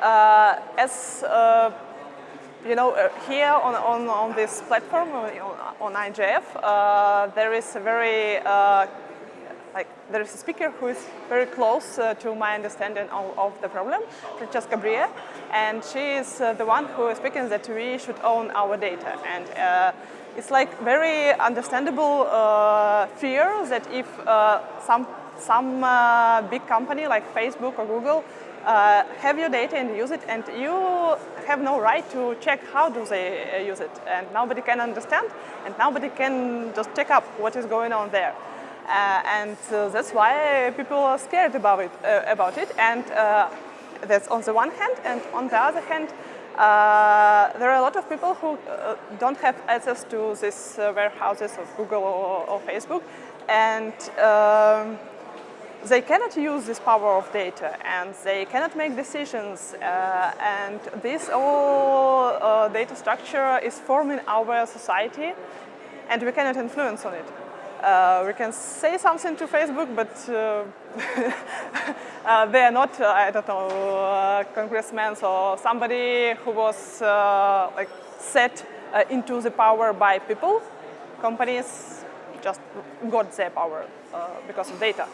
Uh, as uh, you know, uh, here on, on, on this platform, on, on IGF, there is a very, like, there is a speaker who is very close uh, to my understanding of, of, the problem, Francesca Bria, and she is uh, the one who is speaking that we should own our data. And uh, it's like very understandable fear that if some, some big company like Facebook or Google uh, have your data and use it, and you have no right to check how do they uh, use it. And nobody can understand, and nobody can just check up what is going on there. Uh, and uh, that's why people are scared about it. Uh, about it. And uh, that's on the one hand, and on the other hand, there are a lot of people who don't have access to these warehouses of Google or, or Facebook, and um, they cannot use this power of data and they cannot make decisions uh, and this whole uh, data structure is forming our society and we cannot influence on it. Uh, we can say something to Facebook, but uh, uh, they are not, uh, I don't know, congressmen or somebody who was like set into the power by people. Companies just got their power because of data.